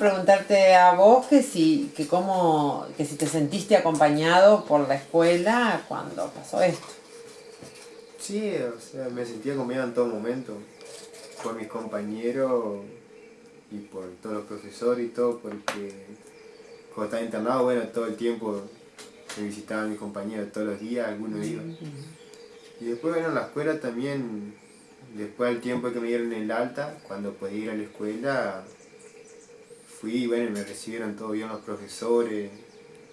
preguntarte a vos que si, que cómo, que si te sentiste acompañado por la escuela cuando pasó esto. Sí, o sea, me sentía acompañado en todo momento, por mis compañeros y por todos los profesores y todo, porque cuando estaba internado, bueno, todo el tiempo me visitaban mis compañeros todos los días, algunos iban. Y después, bueno, en la escuela también, después del tiempo que me dieron el alta, cuando podía ir a la escuela, fui y bueno, me recibieron todo bien los profesores,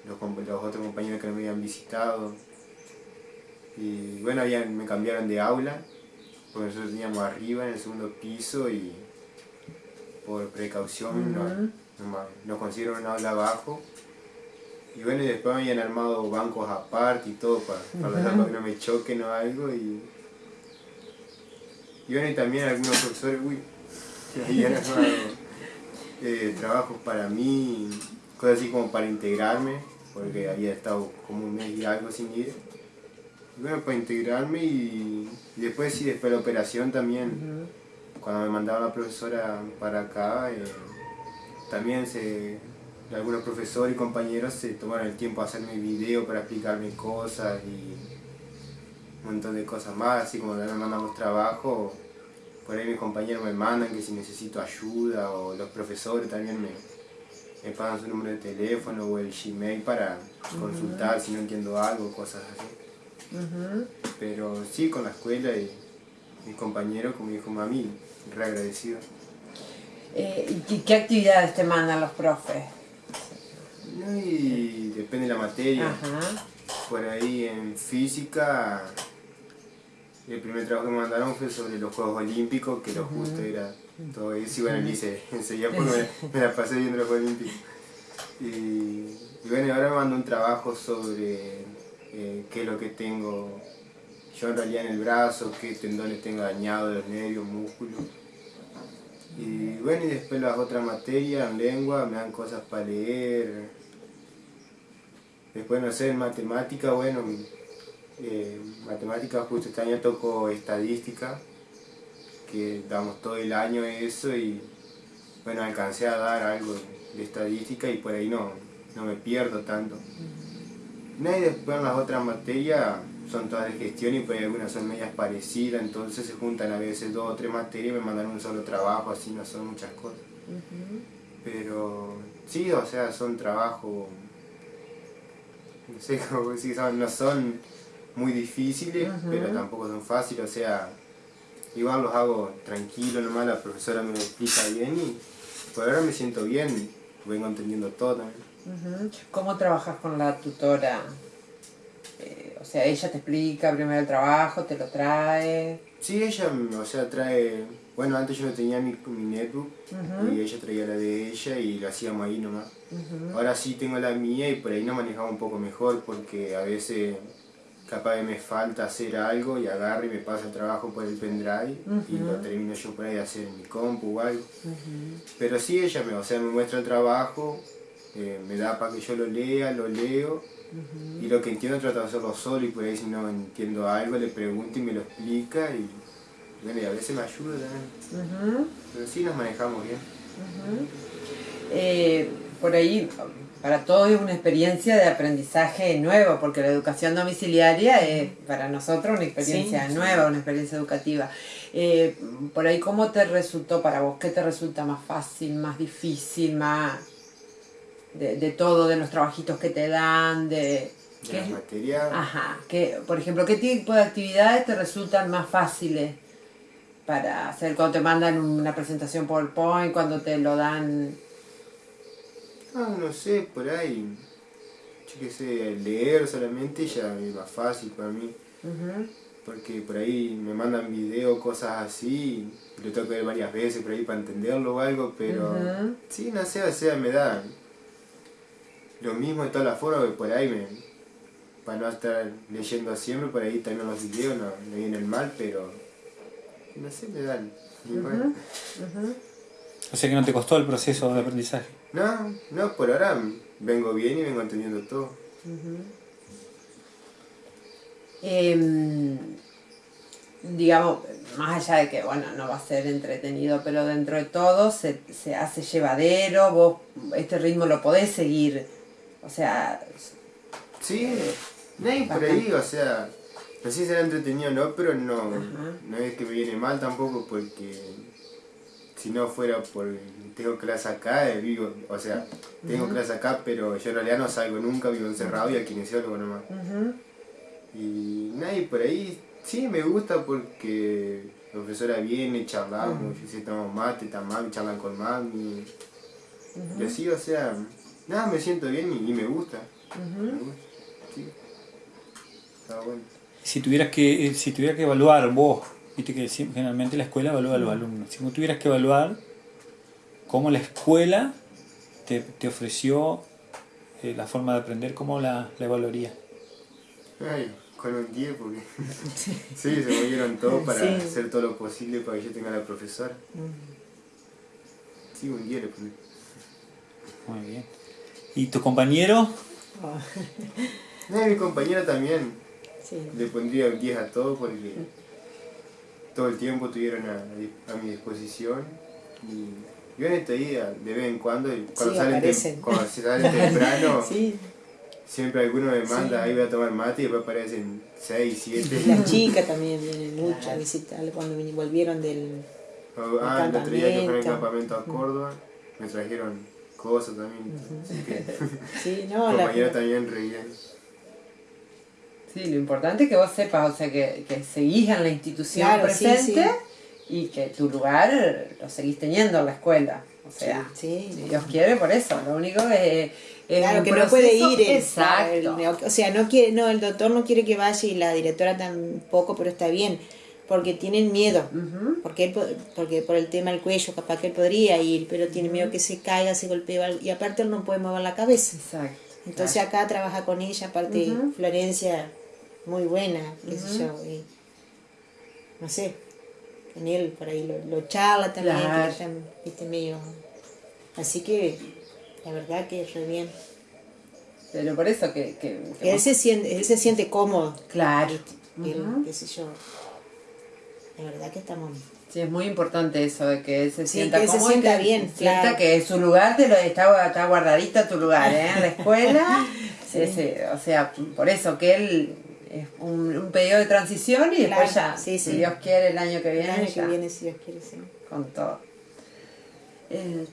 los, los otros compañeros que me habían visitado. Y bueno, me cambiaron de aula, porque nosotros teníamos arriba en el segundo piso y por precaución nos, consiguieron un aula abajo. Y bueno, y después me habían armado bancos aparte y todo para, para que no me choquen o algo. Y, y bueno, y también algunos profesores, uy, habían armado eh, trabajos para mí, cosas así como para integrarme, porque había estado como un mes y algo sin ir. bueno, para integrarme y, después sí, después de la operación también, cuando me mandaba la profesora para acá, eh, también se, algunos profesores y compañeros se tomaron el tiempo de hacerme video para explicarme cosas y un montón de cosas más, así como también mandamos trabajo, por ahí mis compañeros me mandan que si necesito ayuda o los profesores también me, me pagan su número de teléfono o el Gmail para consultar si no entiendo algo, cosas así. Pero sí, con la escuela y mis compañeros, como dijo mami, re agradecido. Eh, ¿Y qué actividades te mandan los profes? Y depende de la materia. Por ahí en física el primer trabajo que me mandaron fue sobre los Juegos Olímpicos, que lo justo era todo eso. Y bueno, lo hice enseguida porque me, la pasé viendo los Juegos Olímpicos. Y, bueno, ahora me mandó un trabajo sobre eh, qué es lo que tengo yo en realidad en el brazo, qué tendones tengo dañados, los nervios, músculos. Y bueno, y después las otras materias, en lengua, me dan cosas para leer. Después, no sé, en matemática, bueno, eh, matemáticas, justo este año toco estadística, que damos todo el año eso y bueno, alcancé a dar algo de estadística y por ahí no, no me pierdo tanto. y después en las otras materias son todas de gestión y por ahí algunas son medias parecidas, entonces se juntan a veces dos o tres materias y me mandan un solo trabajo, así no son muchas cosas. Pero sí, o sea, son trabajos, no sé cómo decir, no son muy difíciles, pero tampoco son fáciles, o sea, igual los hago tranquilo nomás, la profesora me lo explica bien y por ahora me siento bien, vengo entendiendo todo también. ¿Cómo trabajas con la tutora? Eh, o sea, ella te explica primero el trabajo, te lo trae. Sí, ella, o sea, trae, bueno, antes yo tenía mi, mi netbook y ella traía la de ella y lo hacíamos ahí nomás. Ahora sí tengo la mía y por ahí no manejaba un poco mejor porque a veces capaz que me falta hacer algo y agarro y me paso el trabajo por el pendrive y lo termino yo por ahí de hacer en mi compu o algo. Pero sí ella me, o sea, me muestra el trabajo, eh, me da para que yo lo lea, lo leo y lo que entiendo trato de hacerlo solo y por ahí si no entiendo algo le pregunto y me lo explica y, bueno, y a veces me ayuda también. Pero sí nos manejamos bien. Eh, por ahí para todos es una experiencia de aprendizaje nuevo, porque la educación domiciliaria es para nosotros una experiencia nueva, una experiencia educativa. Eh, por ahí, ¿cómo te resultó para vos? ¿Qué te resulta más fácil, más difícil, más de, todo, de los trabajitos que te dan, de... ¿Qué? material. Ajá, que, por ejemplo, ¿qué tipo de actividades te resultan más fáciles para hacer cuando te mandan una presentación PowerPoint, cuando te lo dan Ah, no sé, por ahí, yo qué sé, leer solamente ya es más fácil para mí. Porque por ahí me mandan videos, cosas así, lo tengo que ver varias veces por ahí para entenderlo o algo, pero sí, no sé, o sea, me da lo mismo de todas las formas que por ahí me, para no estar leyendo siempre, por ahí también los videos no, no vienen mal, pero no sé, me dan. O sea que no te costó el proceso de aprendizaje. No, no, por ahora vengo bien y vengo entendiendo todo. Em, digamos, más allá de que, bueno, no va a ser entretenido, pero dentro de todo se, se hace llevadero, vos este ritmo lo podés seguir, o sea... Sí, no hay por ahí, o sea, no sé si será entretenido o no, pero no, no es que me viene mal tampoco porque si no fuera por tengo clase acá, eh, vivo, o sea, tengo clase acá, pero yo en realidad no salgo nunca, vivo encerrado y al kinesiólogo nomás. Y nadie por ahí, sí me gusta porque la profesora viene, charlamos, yo sé, tomamos mate, tan mami, charlan con mami. Y así, o sea, nada, me siento bien y, me gusta. Me gusta, sí. Está bueno. Si tuvieras que, eh, si tuvieras que evaluar vos, viste que generalmente la escuela evalúa a los alumnos, si vos tuvieras que evaluar cómo la escuela te, te ofreció eh, la forma de aprender, ¿cómo la, la evaluaría? Ay, con un 10 porque sí, se movieron todo para hacer todo lo posible para que yo tenga la profesora. Sí, un 10 le. Muy bien. ¿Y tu compañero? No, mi compañero también. Le pondría un 10 a todo porque todo el tiempo estuvieron a, a mi disposición. Y yo en este día, de vez en cuando, cuando, salen, cuando salen temprano, siempre alguno me manda, ahí voy a tomar mate y después aparecen 6, 7. Las chicas también vienen mucho a visitar cuando volvieron del, oh, Ah, el otro día que fue en el campamento a Córdoba, me trajeron cosas también. Así que, sí, no, compañeros también reían. Sí, lo importante es que vos sepas, o sea, que, que seguís en la institución presente y que tu lugar lo seguís teniendo en la escuela. O sea, si Dios quiere por eso, lo único es... claro, que no puede ir. exacto. o sea, no quiere, no, el doctor no quiere que vaya y la directora tampoco, pero está bien, porque tienen miedo, porque, porque por el tema del cuello, capaz que él podría ir, pero tiene miedo que se caiga, se golpee, y aparte él no puede mover la cabeza. Exacto. Entonces acá trabaja con ella, aparte Florencia, muy buena, qué sé yo, y, no sé, en él, por ahí lo, charla también, que viste, medio... Así que la verdad que es re bien. Pero por eso que... que, él, se siente, él se siente cómodo. Claro. qué sé yo. La verdad que estamos... Sí, es muy importante eso, de que se sienta que cómodo. Se sienta bien, sienta que su lugar te lo, está, está guardadito tu lugar, ¿eh? En la escuela. o sea, por eso que él es un, periodo de transición y después ya, si Dios quiere, el año que viene. El año que viene, si Dios quiere, sí. Con todo. Eh,